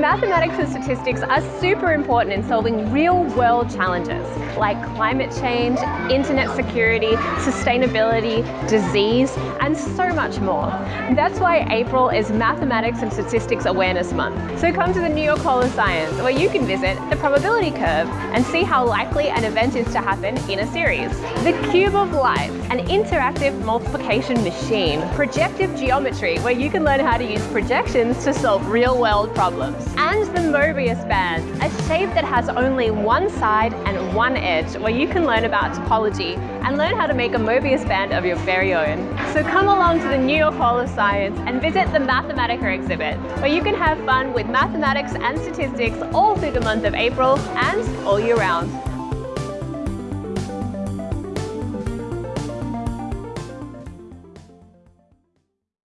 Mathematics and statistics are super important in solving real world challenges like climate change, internet security, sustainability, disease, and so much more. That's why April is Mathematics and Statistics Awareness Month. So come to the New York Hall of Science where you can visit the probability curve and see how likely an event is to happen in a series. The Cube of Life, an interactive multiplication machine. Projective geometry, where you can learn how to use projections to solve real world problems. And the Mobius band, a shape that has only one side and one edge, where you can learn about topology and learn how to make a Mobius band of your very own. So come along to the New York Hall of Science and visit the Mathematica exhibit, where you can have fun with mathematics and statistics all through the month of April and all year round.